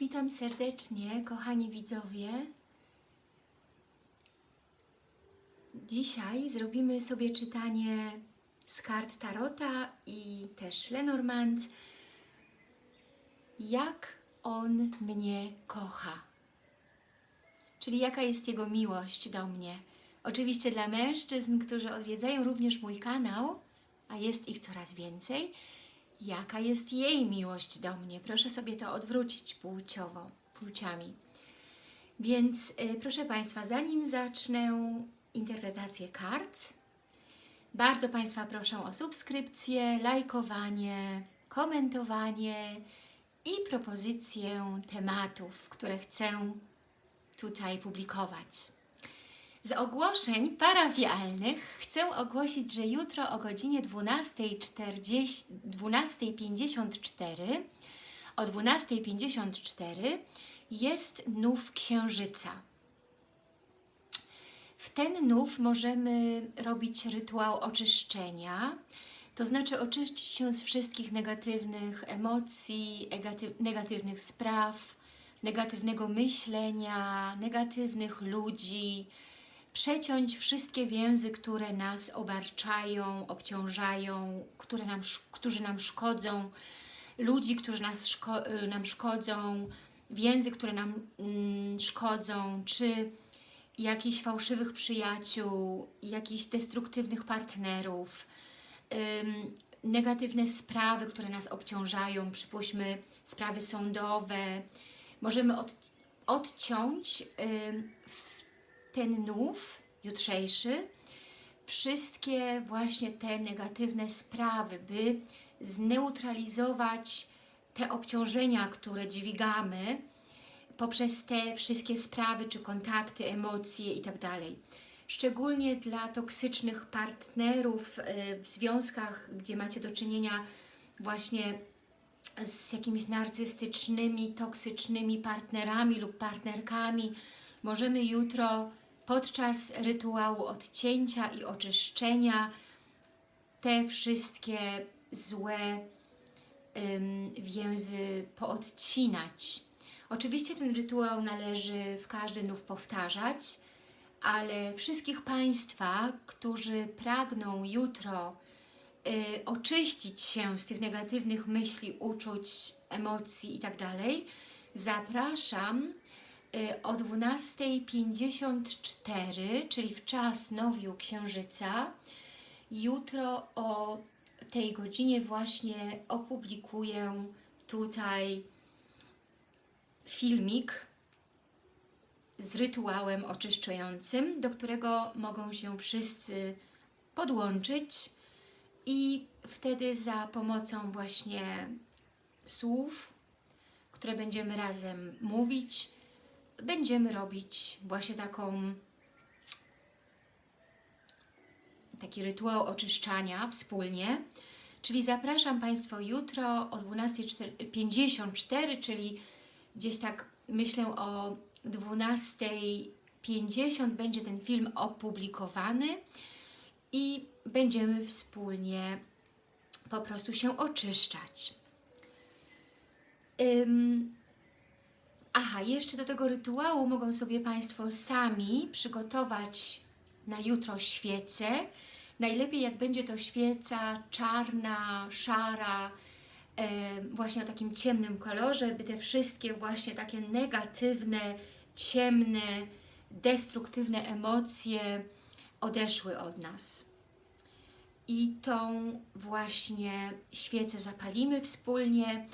Witam serdecznie, kochani widzowie. Dzisiaj zrobimy sobie czytanie z kart Tarota i też Lenormand. Jak on mnie kocha. Czyli jaka jest jego miłość do mnie. Oczywiście dla mężczyzn, którzy odwiedzają również mój kanał, a jest ich coraz więcej, jaka jest jej miłość do mnie. Proszę sobie to odwrócić płciowo, płciami. Więc y, proszę Państwa, zanim zacznę interpretację kart, bardzo Państwa proszę o subskrypcję, lajkowanie, komentowanie i propozycję tematów, które chcę tutaj publikować. Z ogłoszeń parafialnych chcę ogłosić, że jutro o godzinie 12.54 12 o 12.54 jest nów księżyca. W ten nów możemy robić rytuał oczyszczenia, to znaczy oczyścić się z wszystkich negatywnych emocji, negatywnych spraw, negatywnego myślenia, negatywnych ludzi, przeciąć wszystkie więzy, które nas obarczają, obciążają, które nam, którzy nam szkodzą, ludzi, którzy nas szko nam szkodzą, więzy, które nam mm, szkodzą, czy jakichś fałszywych przyjaciół, jakichś destruktywnych partnerów, ym, negatywne sprawy, które nas obciążają, przypuśćmy sprawy sądowe. Możemy od, odciąć ym, ten nów jutrzejszy, wszystkie właśnie te negatywne sprawy, by zneutralizować te obciążenia, które dźwigamy poprzez te wszystkie sprawy, czy kontakty, emocje itd. Szczególnie dla toksycznych partnerów y, w związkach, gdzie macie do czynienia właśnie z jakimiś narcystycznymi, toksycznymi partnerami lub partnerkami, możemy jutro podczas rytuału odcięcia i oczyszczenia te wszystkie złe ym, więzy poodcinać. Oczywiście ten rytuał należy w każdy nów powtarzać, ale wszystkich Państwa, którzy pragną jutro y, oczyścić się z tych negatywnych myśli, uczuć, emocji itd., zapraszam Y, o 12.54, czyli w czas nowiu księżyca. Jutro o tej godzinie właśnie opublikuję tutaj filmik z rytuałem oczyszczającym, do którego mogą się wszyscy podłączyć i wtedy za pomocą właśnie słów, które będziemy razem mówić, będziemy robić właśnie taką taki rytuał oczyszczania wspólnie. Czyli zapraszam Państwa jutro o 12.54, czyli gdzieś tak myślę o 12.50 będzie ten film opublikowany i będziemy wspólnie po prostu się oczyszczać. Aha, jeszcze do tego rytuału mogą sobie Państwo sami przygotować na jutro świecę. Najlepiej jak będzie to świeca czarna, szara, e, właśnie o takim ciemnym kolorze, by te wszystkie właśnie takie negatywne, ciemne, destruktywne emocje odeszły od nas. I tą właśnie świecę zapalimy wspólnie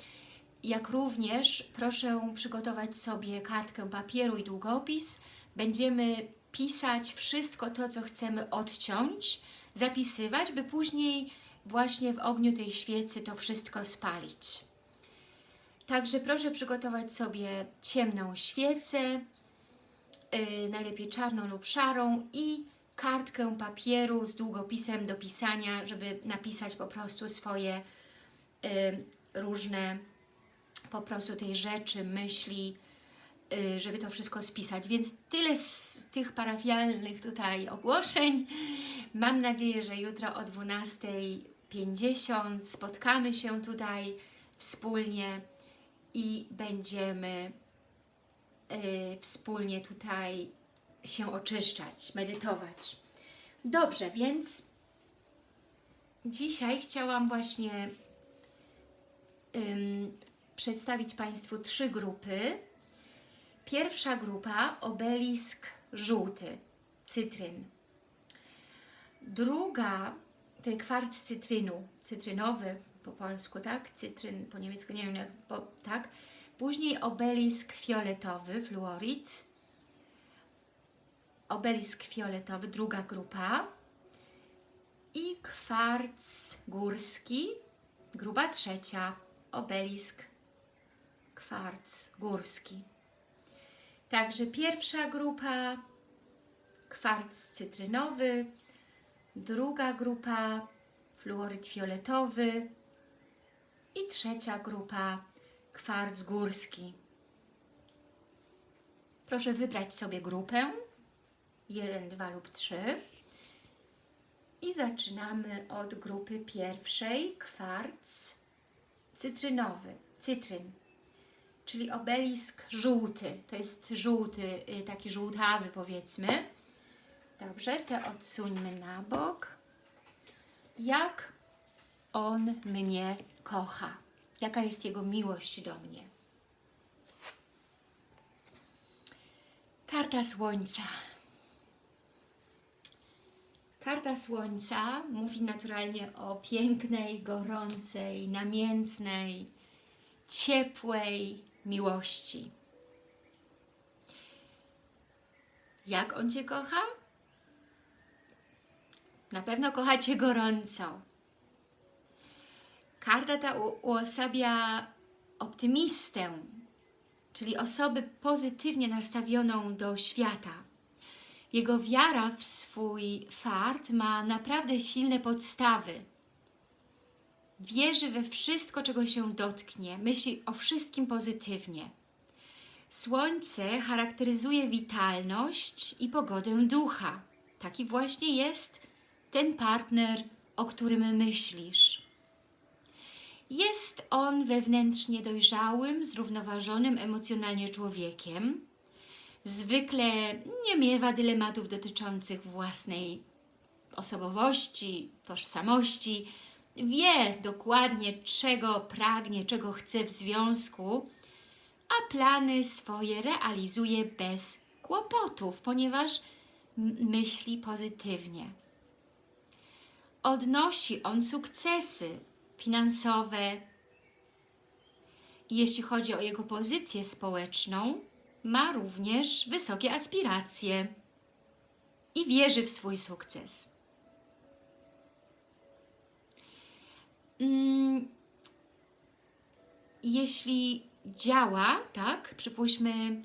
jak również proszę przygotować sobie kartkę papieru i długopis. Będziemy pisać wszystko to, co chcemy odciąć, zapisywać, by później właśnie w ogniu tej świecy to wszystko spalić. Także proszę przygotować sobie ciemną świecę, yy, najlepiej czarną lub szarą i kartkę papieru z długopisem do pisania, żeby napisać po prostu swoje yy, różne po prostu tej rzeczy, myśli, y, żeby to wszystko spisać. Więc tyle z tych parafialnych tutaj ogłoszeń. Mam nadzieję, że jutro o 12.50 spotkamy się tutaj wspólnie i będziemy y, wspólnie tutaj się oczyszczać, medytować. Dobrze, więc dzisiaj chciałam właśnie przedstawić Państwu trzy grupy. Pierwsza grupa obelisk żółty, cytryn. Druga to kwarc cytrynu, cytrynowy po polsku, tak? Cytryn po niemiecku, nie wiem bo, tak? Później obelisk fioletowy, fluorid. Obelisk fioletowy, druga grupa. I kwarc górski, grupa trzecia, obelisk kwarc górski. Także pierwsza grupa kwarc cytrynowy, druga grupa fluoryd fioletowy. I trzecia grupa kwarc górski. Proszę wybrać sobie grupę. 1, 2 lub 3 i zaczynamy od grupy pierwszej kwarc cytrynowy, cytryn, czyli obelisk żółty. To jest żółty, y, taki żółtawy powiedzmy. Dobrze, te odsuńmy na bok. Jak on mnie kocha? Jaka jest jego miłość do mnie? Karta Słońca. Karta Słońca mówi naturalnie o pięknej, gorącej, namiętnej, ciepłej miłości. Jak on Cię kocha? Na pewno kocha Cię gorąco. Karta ta uosabia optymistę, czyli osobę pozytywnie nastawioną do świata. Jego wiara w swój fart ma naprawdę silne podstawy. Wierzy we wszystko, czego się dotknie, myśli o wszystkim pozytywnie. Słońce charakteryzuje witalność i pogodę ducha. Taki właśnie jest ten partner, o którym myślisz. Jest on wewnętrznie dojrzałym, zrównoważonym emocjonalnie człowiekiem. Zwykle nie miewa dylematów dotyczących własnej osobowości, tożsamości. Wie dokładnie, czego pragnie, czego chce w związku, a plany swoje realizuje bez kłopotów, ponieważ myśli pozytywnie. Odnosi on sukcesy finansowe. Jeśli chodzi o jego pozycję społeczną, ma również wysokie aspiracje i wierzy w swój sukces. Mm, jeśli działa, tak, przypuśćmy,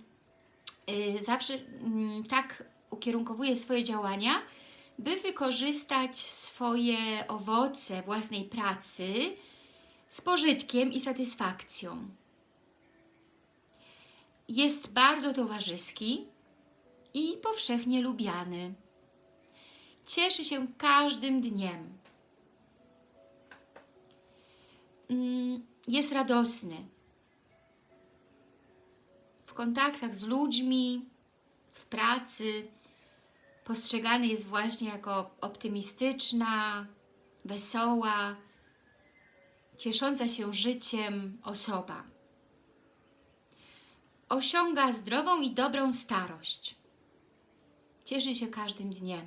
yy, zawsze yy, tak ukierunkowuje swoje działania, by wykorzystać swoje owoce własnej pracy z pożytkiem i satysfakcją. Jest bardzo towarzyski i powszechnie lubiany. Cieszy się każdym dniem. Jest radosny. W kontaktach z ludźmi, w pracy, postrzegany jest właśnie jako optymistyczna, wesoła, ciesząca się życiem osoba. Osiąga zdrową i dobrą starość. Cieszy się każdym dniem.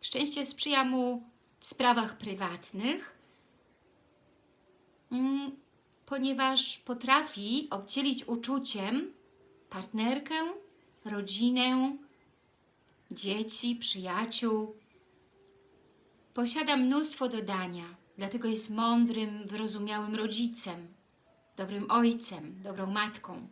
Szczęście sprzyja mu w sprawach prywatnych, mm, ponieważ potrafi obcielić uczuciem partnerkę, rodzinę, dzieci, przyjaciół. Posiada mnóstwo dodania, dlatego jest mądrym, wyrozumiałym rodzicem, dobrym ojcem, dobrą matką.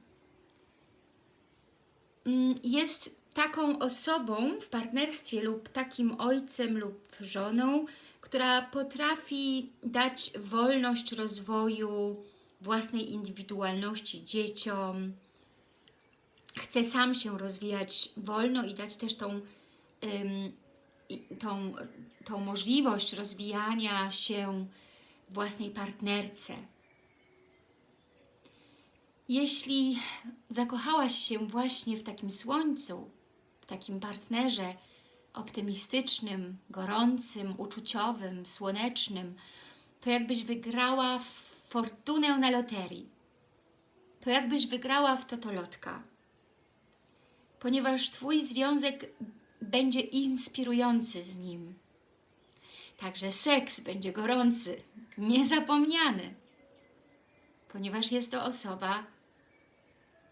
Mm, jest taką osobą w partnerstwie lub takim ojcem lub żoną, która potrafi dać wolność rozwoju własnej indywidualności dzieciom, chce sam się rozwijać wolno i dać też tą, tą, tą możliwość rozwijania się własnej partnerce. Jeśli zakochałaś się właśnie w takim słońcu, w takim partnerze optymistycznym, gorącym, uczuciowym, słonecznym, to jakbyś wygrała fortunę na loterii. To jakbyś wygrała w totolotka. Ponieważ Twój związek będzie inspirujący z nim. Także seks będzie gorący, niezapomniany. Ponieważ jest to osoba,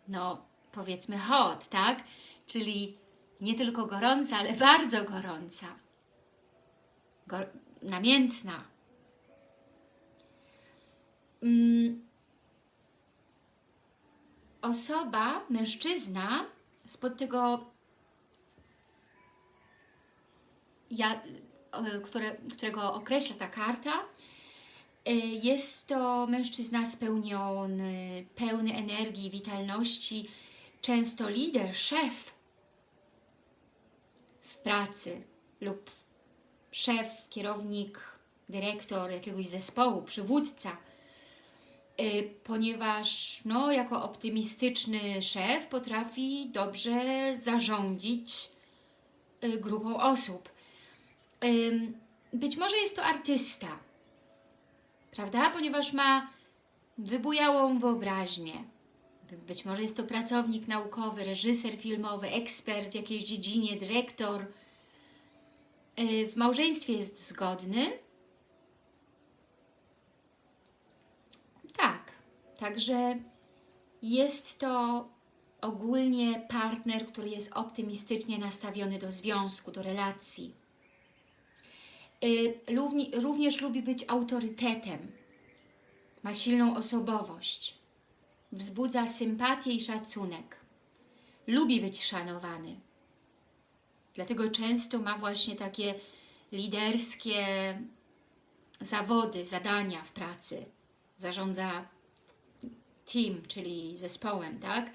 no powiedzmy hot, tak? Czyli nie tylko gorąca, ale bardzo gorąca. Go namiętna. Mm. Osoba, mężczyzna spod tego ja, które, którego określa ta karta, y, jest to mężczyzna spełniony, pełny energii, witalności, często lider, szef pracy lub szef, kierownik, dyrektor jakiegoś zespołu, przywódca, y, ponieważ no, jako optymistyczny szef potrafi dobrze zarządzić y, grupą osób być może jest to artysta, prawda? Ponieważ ma wybujałą wyobraźnię. Być może jest to pracownik naukowy, reżyser filmowy, ekspert w jakiejś dziedzinie, dyrektor. Y, w małżeństwie jest zgodny. Tak, także jest to ogólnie partner, który jest optymistycznie nastawiony do związku, do relacji. Y, również lubi być autorytetem. Ma silną osobowość. Wzbudza sympatię i szacunek. Lubi być szanowany. Dlatego często ma właśnie takie liderskie zawody, zadania w pracy. Zarządza team, czyli zespołem, tak?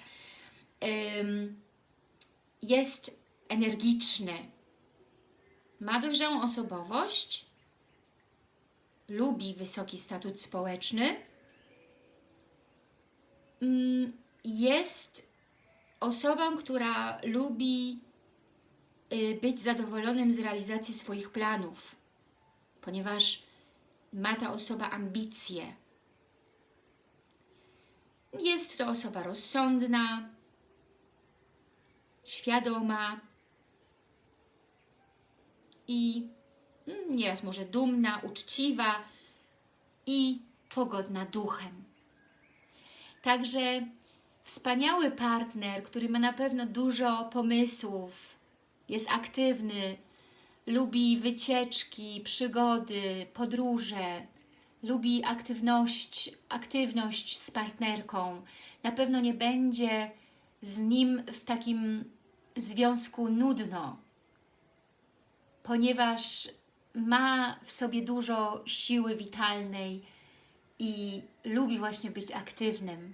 Jest energiczny, ma dojrzałą osobowość, lubi wysoki statut społeczny, jest osobą, która lubi y, być zadowolonym z realizacji swoich planów, ponieważ ma ta osoba ambicje. Jest to osoba rozsądna, świadoma, i mm, nieraz może dumna, uczciwa i pogodna duchem. Także wspaniały partner, który ma na pewno dużo pomysłów, jest aktywny, lubi wycieczki, przygody, podróże, lubi aktywność, aktywność z partnerką. Na pewno nie będzie z nim w takim związku nudno, ponieważ ma w sobie dużo siły witalnej i lubi właśnie być aktywnym.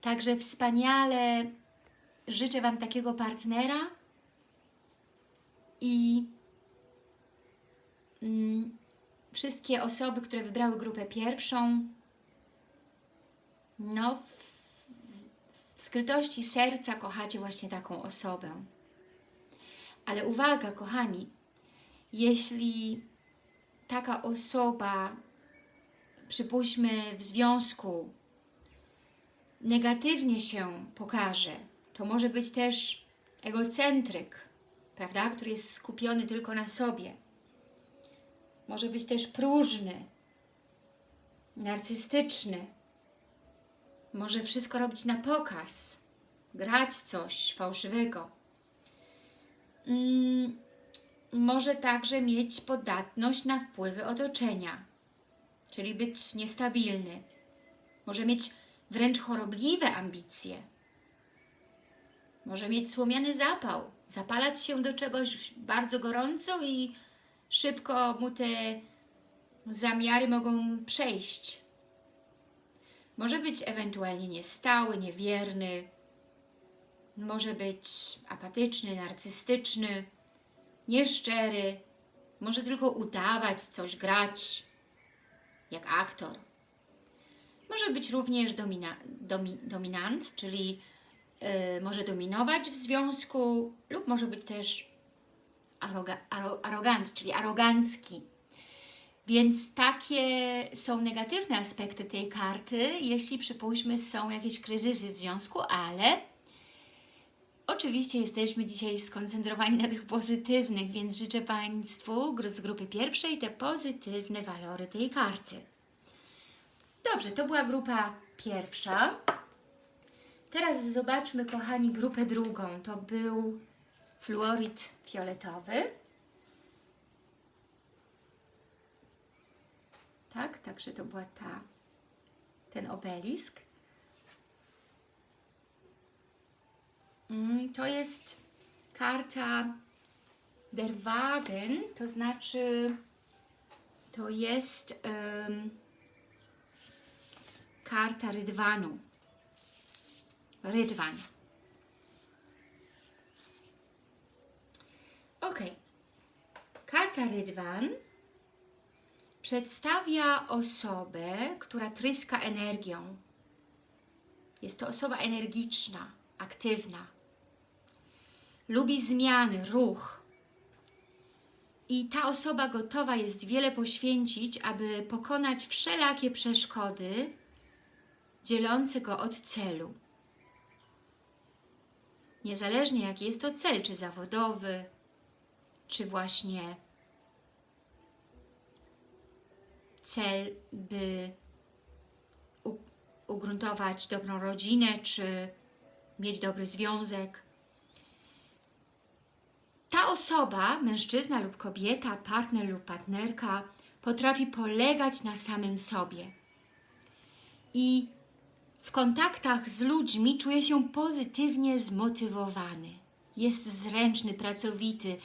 Także wspaniale życzę Wam takiego partnera i mm, wszystkie osoby, które wybrały grupę pierwszą, no w, w skrytości serca kochacie właśnie taką osobę. Ale uwaga, kochani, jeśli taka osoba, przypuśćmy w związku, negatywnie się pokaże, to może być też egocentryk, prawda, który jest skupiony tylko na sobie. Może być też próżny, narcystyczny. Może wszystko robić na pokaz, grać coś fałszywego mm, może także mieć podatność na wpływy otoczenia, czyli być niestabilny. Może mieć wręcz chorobliwe ambicje. Może mieć słomiany zapał, zapalać się do czegoś bardzo gorąco i szybko mu te zamiary mogą przejść. Może być ewentualnie niestały, niewierny, może być apatyczny, narcystyczny, nieszczery, może tylko udawać, coś grać, jak aktor. Może być również domina, domi, dominant, czyli y, może dominować w związku lub może być też aroga, aro, arogant, czyli arogancki. Więc takie są negatywne aspekty tej karty, jeśli przypuśćmy są jakieś kryzysy w związku, ale oczywiście jesteśmy dzisiaj skoncentrowani na tych pozytywnych, więc życzę Państwu z grupy pierwszej te pozytywne walory tej karty. Dobrze, to była grupa pierwsza. Teraz zobaczmy, kochani, grupę drugą. To był fluorid fioletowy. Tak, także to była ta, ten obelisk. To jest karta Der Wagen, to znaczy to jest em, karta rydwanu. Rydwan. Ok. Karta rydwan przedstawia osobę, która tryska energią. Jest to osoba energiczna, aktywna. Lubi zmiany, ruch. I ta osoba gotowa jest wiele poświęcić, aby pokonać wszelakie przeszkody dzielące go od celu. Niezależnie jaki jest to cel, czy zawodowy, czy właśnie cel, by ugruntować dobrą rodzinę, czy mieć dobry związek. Ta osoba, mężczyzna lub kobieta, partner lub partnerka, potrafi polegać na samym sobie. I w kontaktach z ludźmi czuje się pozytywnie zmotywowany. Jest zręczny, pracowity,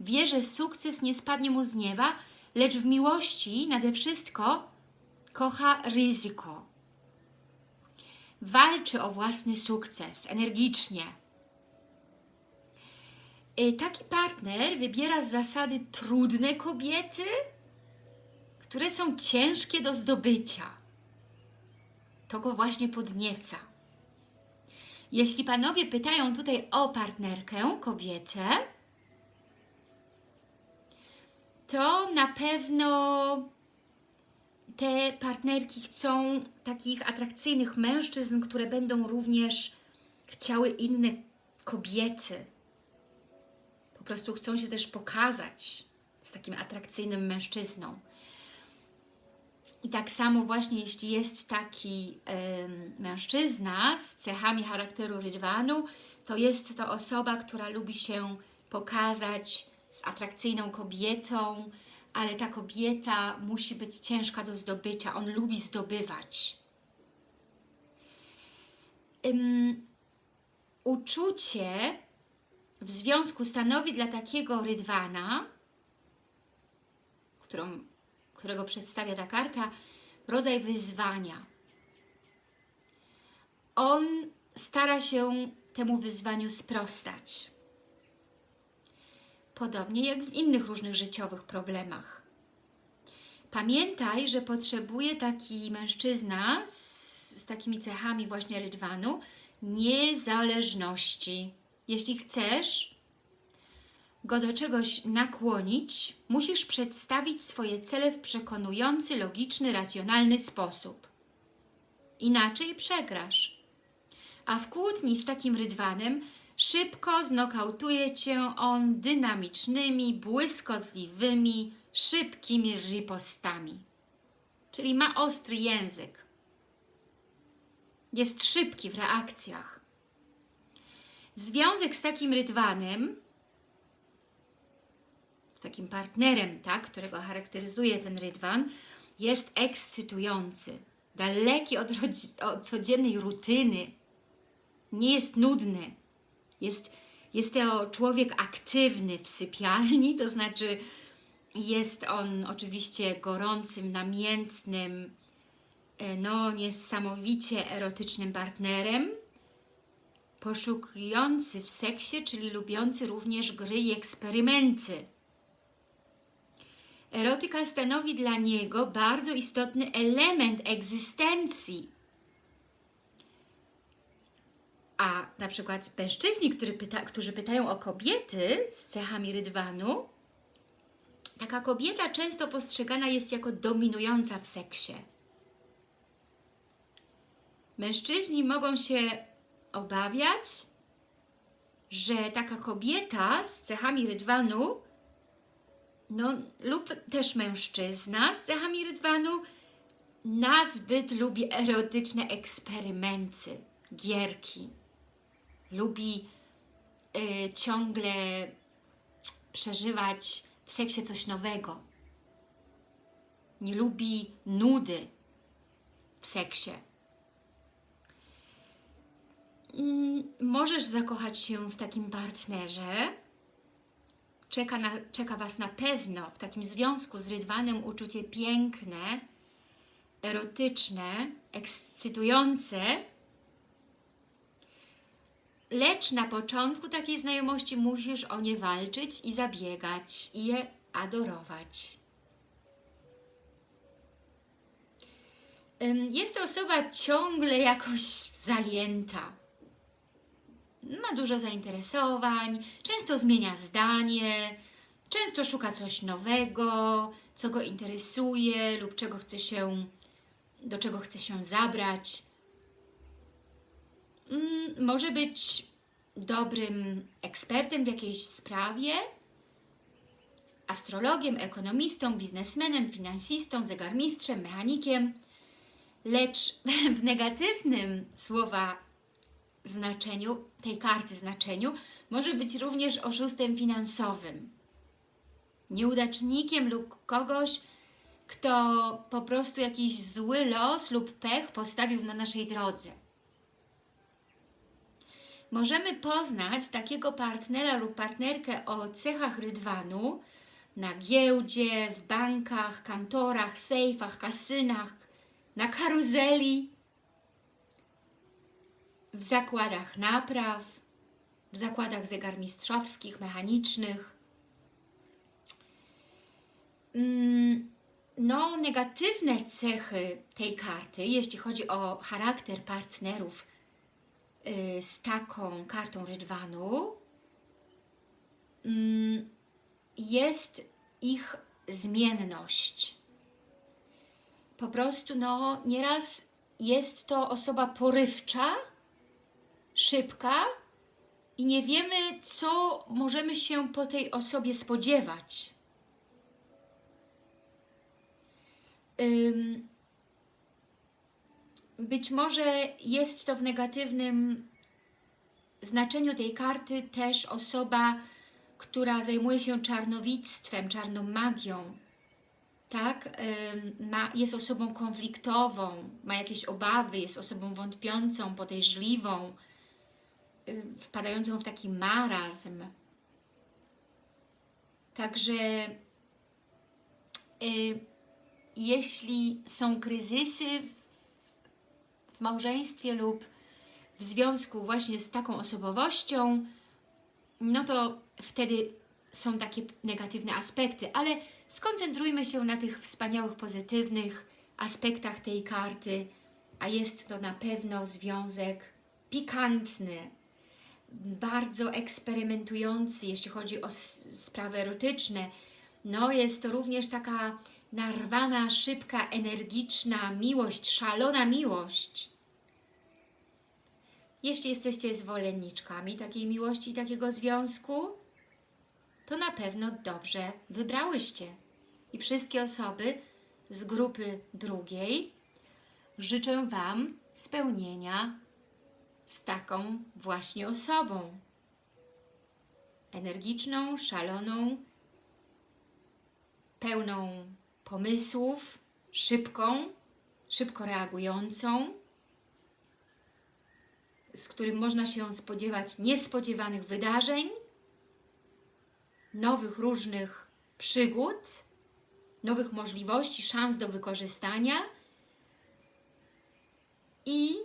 wie, że sukces nie spadnie mu z nieba, lecz w miłości nade wszystko kocha ryzyko. Walczy o własny sukces energicznie. Y, Taki partner wybiera z zasady trudne kobiety, które są ciężkie do zdobycia. To go właśnie podnieca. Jeśli panowie pytają tutaj o partnerkę, kobietę, to na pewno te partnerki chcą takich atrakcyjnych mężczyzn, które będą również chciały inne kobiety. Po prostu chcą się też pokazać z takim atrakcyjnym mężczyzną. I tak samo właśnie, jeśli jest taki em, mężczyzna z cechami charakteru rydwanu, to jest to osoba, która lubi się pokazać z atrakcyjną kobietą, ale ta kobieta musi być ciężka do zdobycia. On lubi zdobywać. Ym, uczucie w związku stanowi dla takiego rydwana, którą, którego przedstawia ta karta, rodzaj wyzwania. On stara się temu wyzwaniu sprostać. Podobnie jak w innych różnych życiowych problemach. Pamiętaj, że potrzebuje taki mężczyzna z, z takimi cechami właśnie rydwanu niezależności. Jeśli chcesz go do czegoś nakłonić, musisz przedstawić swoje cele w przekonujący, logiczny, racjonalny sposób. Inaczej przegrasz. A w kłótni z takim rydwanem szybko znokautuje Cię on dynamicznymi, błyskotliwymi, szybkimi ripostami. Czyli ma ostry język. Jest szybki w reakcjach. Związek z takim rydwanem, z takim partnerem, tak, którego charakteryzuje ten rydwan, jest ekscytujący, daleki od, od codziennej rutyny, nie jest nudny, jest, jest to człowiek aktywny w sypialni, to znaczy jest on oczywiście gorącym, namiętnym, no niesamowicie erotycznym partnerem, poszukujący w seksie, czyli lubiący również gry i eksperymenty. Erotyka stanowi dla niego bardzo istotny element egzystencji. A na przykład mężczyźni, który pyta, którzy pytają o kobiety z cechami rydwanu, taka kobieta często postrzegana jest jako dominująca w seksie. Mężczyźni mogą się obawiać, że taka kobieta z cechami rydwanu, no lub też mężczyzna z cechami rydwanu, nazbyt lubi erotyczne eksperymenty, gierki. Lubi y, ciągle przeżywać w seksie coś nowego. Nie lubi nudy w seksie. Mm, możesz zakochać się w takim partnerze. Czeka, na, czeka Was na pewno w takim związku z rydwanem uczucie piękne, erotyczne, ekscytujące, lecz na początku takiej znajomości musisz o nie walczyć i zabiegać, i je adorować. Jest to osoba ciągle jakoś zajęta. Ma dużo zainteresowań, często zmienia zdanie, często szuka coś nowego, co go interesuje lub czego chce się, do czego chce się zabrać. Mm, może być dobrym ekspertem w jakiejś sprawie, astrologiem, ekonomistą, biznesmenem, finansistą, zegarmistrzem, mechanikiem, lecz w negatywnym słowa znaczeniu, tej karty znaczeniu, może być również oszustem finansowym, nieudacznikiem lub kogoś, kto po prostu jakiś zły los lub pech postawił na naszej drodze. Możemy poznać takiego partnera lub partnerkę o cechach rydwanu na giełdzie, w bankach, kantorach, sejfach, kasynach, na karuzeli, w zakładach napraw, w zakładach zegarmistrzowskich, mechanicznych. Mm, no, negatywne cechy tej karty, jeśli chodzi o charakter partnerów y, z taką kartą rydwanu, mm, jest ich zmienność. Po prostu, no, nieraz jest to osoba porywcza, szybka i nie wiemy, co możemy się po tej osobie spodziewać. Być może jest to w negatywnym znaczeniu tej karty też osoba, która zajmuje się czarnowictwem, czarną magią, tak? Ma, jest osobą konfliktową, ma jakieś obawy, jest osobą wątpiącą, podejrzliwą, wpadającą w taki marazm. Także y, jeśli są kryzysy w małżeństwie lub w związku właśnie z taką osobowością, no to wtedy są takie negatywne aspekty, ale skoncentrujmy się na tych wspaniałych, pozytywnych aspektach tej karty, a jest to na pewno związek pikantny, bardzo eksperymentujący, jeśli chodzi o sprawy erotyczne. No, jest to również taka narwana, szybka, energiczna miłość, szalona miłość. Jeśli jesteście zwolenniczkami takiej miłości i takiego związku, to na pewno dobrze wybrałyście. I wszystkie osoby z grupy drugiej życzę Wam spełnienia z taką właśnie osobą. Energiczną, szaloną, pełną pomysłów, szybką, szybko reagującą, z którym można się spodziewać niespodziewanych wydarzeń, nowych różnych przygód, nowych możliwości, szans do wykorzystania i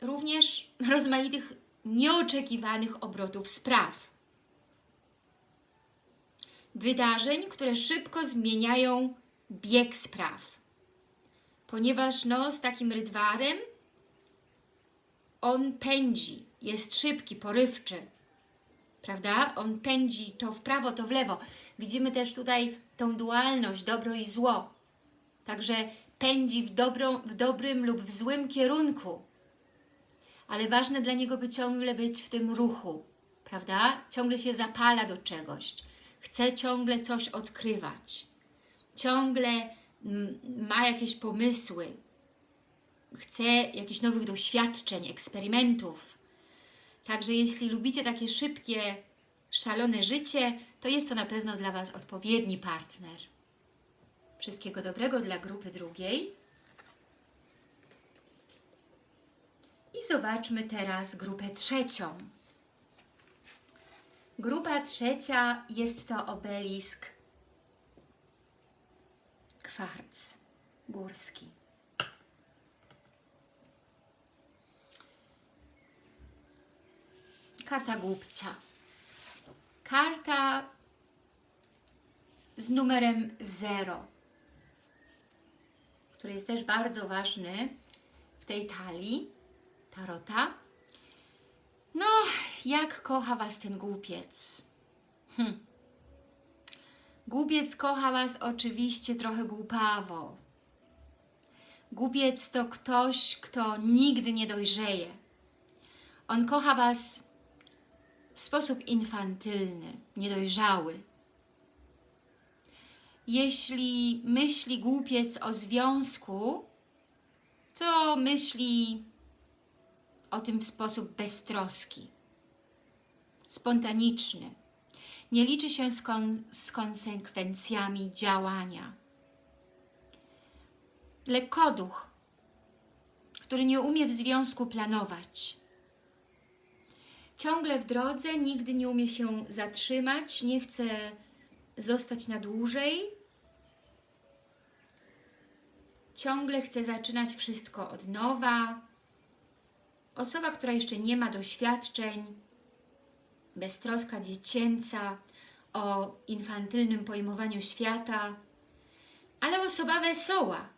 również rozmaitych nieoczekiwanych obrotów spraw. wydarzeń, które szybko zmieniają bieg spraw. Ponieważ no, z takim rydwarem on pędzi, jest szybki, porywczy, prawda? On pędzi to w prawo, to w lewo. Widzimy też tutaj tą dualność, dobro i zło. Także pędzi w, dobrą, w dobrym lub w złym kierunku. Ale ważne dla niego, by ciągle być w tym ruchu, prawda? Ciągle się zapala do czegoś. Chce ciągle coś odkrywać. Ciągle mm, ma jakieś pomysły. Chce jakichś nowych doświadczeń, eksperymentów. Także jeśli lubicie takie szybkie, szalone życie, to jest to na pewno dla Was odpowiedni partner. Wszystkiego dobrego dla grupy drugiej. I zobaczmy teraz grupę trzecią. Grupa trzecia jest to obelisk kwarc górski. Karta głupca. Karta z numerem 0, który jest też bardzo ważny w tej talii tarota. No, jak kocha Was ten głupiec? Hm. Głupiec kocha Was oczywiście trochę głupawo. Głupiec to ktoś, kto nigdy nie dojrzeje. On kocha Was w sposób infantylny, niedojrzały. Jeśli myśli głupiec o związku, to myśli o tym w sposób beztroski, spontaniczny. Nie liczy się z, kon z konsekwencjami działania. Lekkoduch, który nie umie w związku planować. Ciągle w drodze, nigdy nie umie się zatrzymać, nie chce zostać na dłużej. Ciągle chce zaczynać wszystko od nowa, Osoba, która jeszcze nie ma doświadczeń, beztroska dziecięca, o infantylnym pojmowaniu świata, ale osoba wesoła.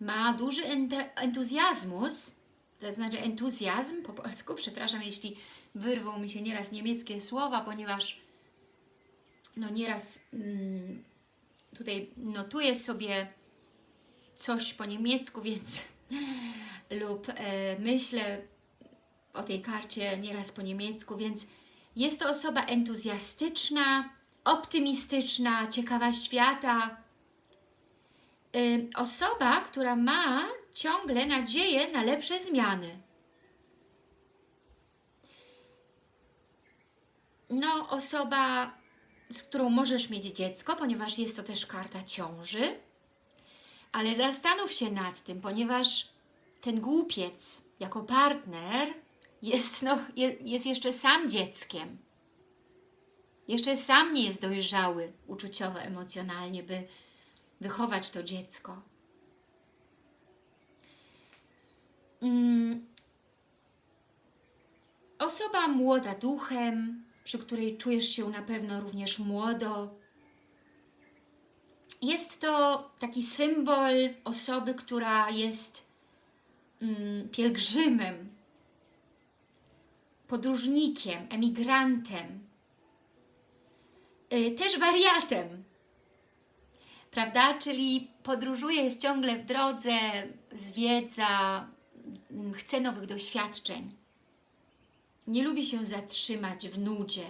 Ma duży entuzjazmus, to znaczy entuzjazm po polsku, przepraszam, jeśli wyrwą mi się nieraz niemieckie słowa, ponieważ no nieraz mm, tutaj notuję sobie coś po niemiecku, więc lub e, myślę o tej karcie nieraz po niemiecku, więc jest to osoba entuzjastyczna, optymistyczna, ciekawa świata. E, osoba, która ma ciągle nadzieję na lepsze zmiany. No, osoba, z którą możesz mieć dziecko, ponieważ jest to też karta ciąży, ale zastanów się nad tym, ponieważ ten głupiec jako partner jest, no, jest jeszcze sam dzieckiem. Jeszcze sam nie jest dojrzały uczuciowo, emocjonalnie, by wychować to dziecko. Mm. Osoba młoda duchem, przy której czujesz się na pewno również młodo. Jest to taki symbol osoby, która jest pielgrzymem, podróżnikiem, emigrantem, yy, też wariatem, prawda? Czyli podróżuje, jest ciągle w drodze, zwiedza, yy, chce nowych doświadczeń. Nie lubi się zatrzymać w nudzie.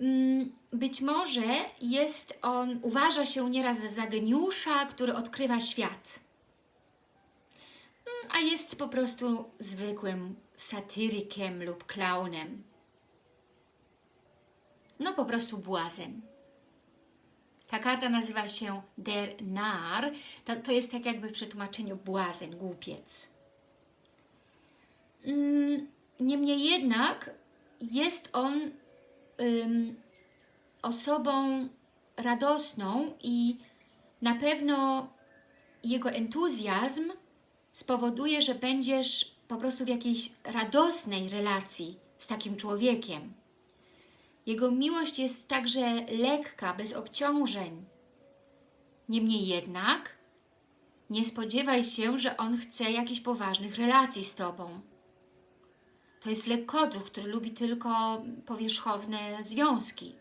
Yy, być może jest on, uważa się nieraz za geniusza, który odkrywa świat a jest po prostu zwykłym satyrykiem lub klaunem. No po prostu błazen. Ta karta nazywa się Der Nar. To, to jest tak jakby w przetłumaczeniu błazen, głupiec. Mm, niemniej jednak jest on osobą radosną i na pewno jego entuzjazm spowoduje, że będziesz po prostu w jakiejś radosnej relacji z takim człowiekiem. Jego miłość jest także lekka, bez obciążeń. Niemniej jednak nie spodziewaj się, że on chce jakichś poważnych relacji z Tobą. To jest lekkoduch, który lubi tylko powierzchowne związki.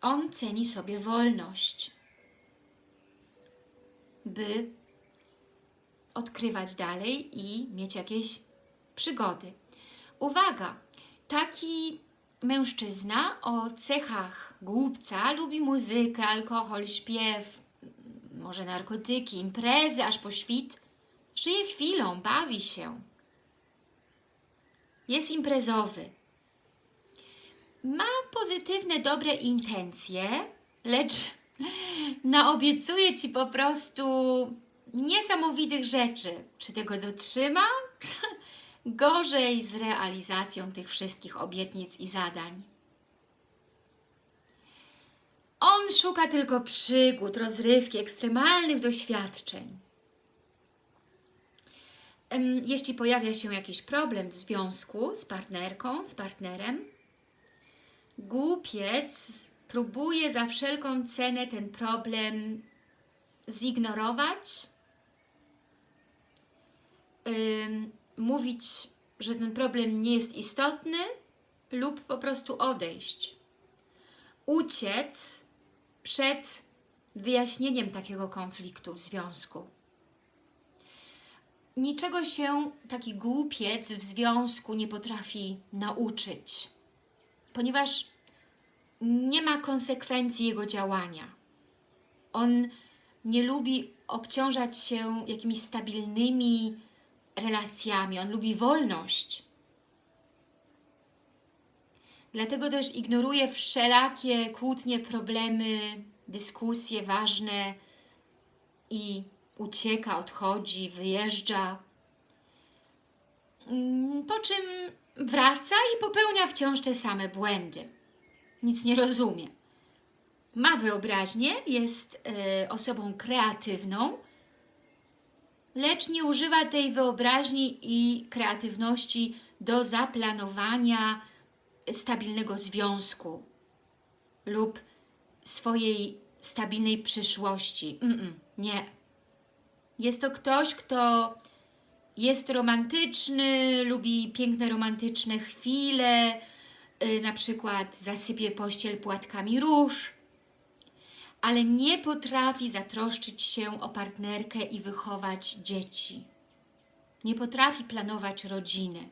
On ceni sobie wolność, by odkrywać dalej i mieć jakieś przygody. Uwaga! Taki mężczyzna o cechach głupca lubi muzykę, alkohol, śpiew, może narkotyki, imprezy aż po świt. Żyje chwilą, bawi się. Jest imprezowy. Ma pozytywne, dobre intencje, lecz naobiecuje Ci po prostu niesamowitych rzeczy. Czy tego dotrzyma? Gorzej z realizacją tych wszystkich obietnic i zadań. On szuka tylko przygód, rozrywki, ekstremalnych doświadczeń. Jeśli pojawia się jakiś problem w związku z partnerką, z partnerem, głupiec próbuje za wszelką cenę ten problem zignorować, mówić, że ten problem nie jest istotny lub po prostu odejść. Uciec przed wyjaśnieniem takiego konfliktu w związku. Niczego się taki głupiec w związku nie potrafi nauczyć, ponieważ nie ma konsekwencji jego działania. On nie lubi obciążać się jakimiś stabilnymi relacjami, on lubi wolność. Dlatego też ignoruje wszelakie kłótnie, problemy, dyskusje ważne i ucieka, odchodzi, wyjeżdża. Po czym wraca i popełnia wciąż te same błędy. Nic nie rozumie. Ma wyobraźnię, jest y, osobą kreatywną, lecz nie używa tej wyobraźni i kreatywności do zaplanowania stabilnego związku lub swojej stabilnej przyszłości. Mm -mm, nie. Jest to ktoś, kto jest romantyczny, lubi piękne romantyczne chwile, na przykład zasypie pościel płatkami róż, ale nie potrafi zatroszczyć się o partnerkę i wychować dzieci. Nie potrafi planować rodziny.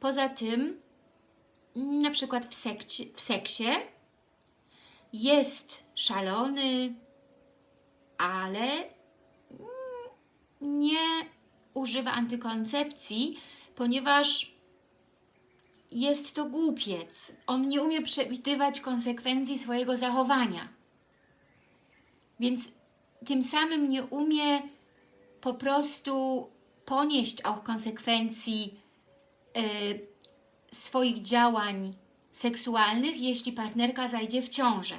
Poza tym, na przykład w, sekcie, w seksie jest szalony, ale nie używa antykoncepcji, ponieważ jest to głupiec. On nie umie przewidywać konsekwencji swojego zachowania. Więc tym samym nie umie po prostu ponieść auch konsekwencji y, swoich działań seksualnych, jeśli partnerka zajdzie w ciążę.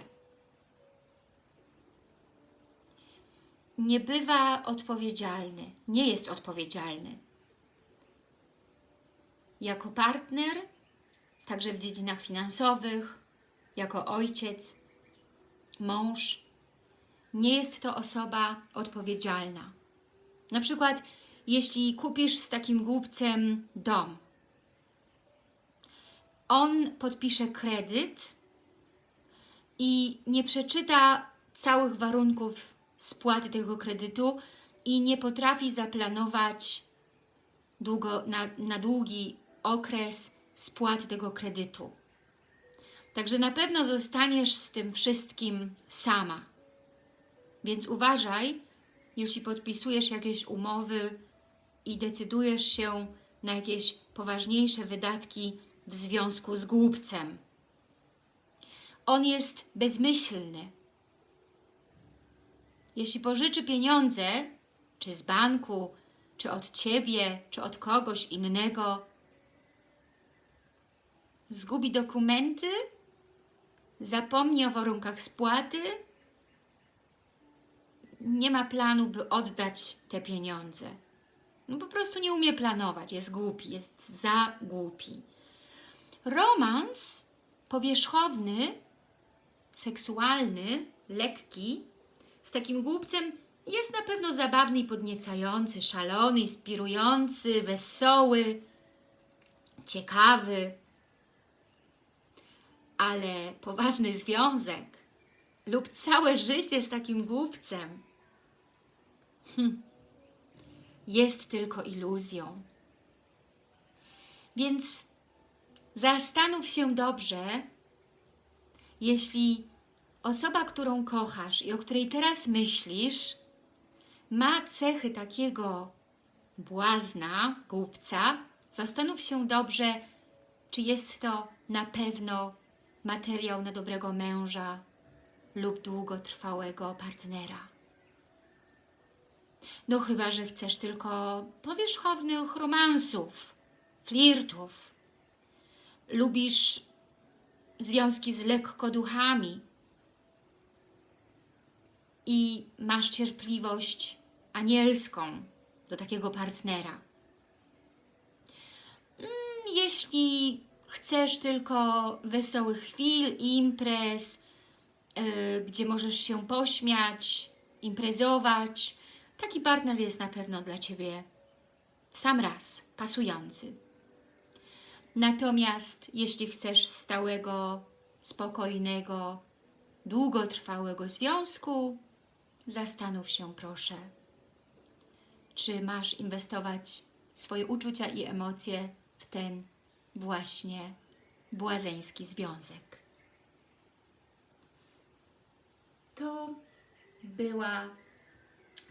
Nie bywa odpowiedzialny, nie jest odpowiedzialny. Jako partner także w dziedzinach finansowych, jako ojciec, mąż. Nie jest to osoba odpowiedzialna. Na przykład, jeśli kupisz z takim głupcem dom, on podpisze kredyt i nie przeczyta całych warunków spłaty tego kredytu i nie potrafi zaplanować długo, na, na długi okres spłaty tego kredytu. Także na pewno zostaniesz z tym wszystkim sama. Więc uważaj, jeśli podpisujesz jakieś umowy i decydujesz się na jakieś poważniejsze wydatki w związku z głupcem. On jest bezmyślny. Jeśli pożyczy pieniądze, czy z banku, czy od Ciebie, czy od kogoś innego, zgubi dokumenty, zapomni o warunkach spłaty, nie ma planu, by oddać te pieniądze. No po prostu nie umie planować, jest głupi, jest za głupi. Romans powierzchowny, seksualny, lekki, z takim głupcem jest na pewno zabawny i podniecający, szalony, inspirujący, wesoły, ciekawy, ale poważny związek. Lub całe życie z takim głupcem. Hm, jest tylko iluzją. Więc zastanów się dobrze, jeśli osoba, którą kochasz i o której teraz myślisz, ma cechy takiego błazna, głupca, zastanów się dobrze, czy jest to na pewno materiał na dobrego męża lub długotrwałego partnera. No chyba, że chcesz tylko powierzchownych romansów, flirtów. Lubisz związki z lekkoduchami i masz cierpliwość anielską do takiego partnera. Mm, Jeśli chcesz tylko wesołych chwil, imprez, yy, gdzie możesz się pośmiać, imprezować, taki partner jest na pewno dla Ciebie w sam raz pasujący. Natomiast jeśli chcesz stałego, spokojnego, długotrwałego związku, zastanów się proszę, czy masz inwestować swoje uczucia i emocje w ten właśnie błazeński związek. To była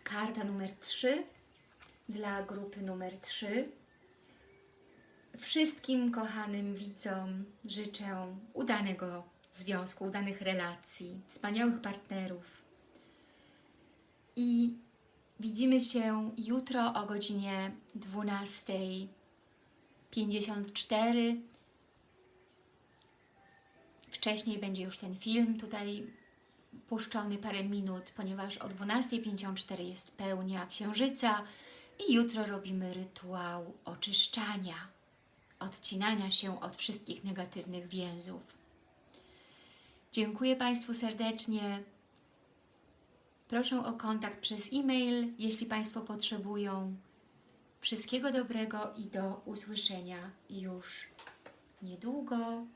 karta numer 3 dla grupy numer 3. Wszystkim kochanym widzom życzę udanego związku, udanych relacji, wspaniałych partnerów. I widzimy się jutro o godzinie 12.54. Wcześniej będzie już ten film tutaj puszczony parę minut, ponieważ o 12.54 jest pełnia księżyca i jutro robimy rytuał oczyszczania, odcinania się od wszystkich negatywnych więzów. Dziękuję Państwu serdecznie. Proszę o kontakt przez e-mail, jeśli Państwo potrzebują. Wszystkiego dobrego i do usłyszenia już niedługo.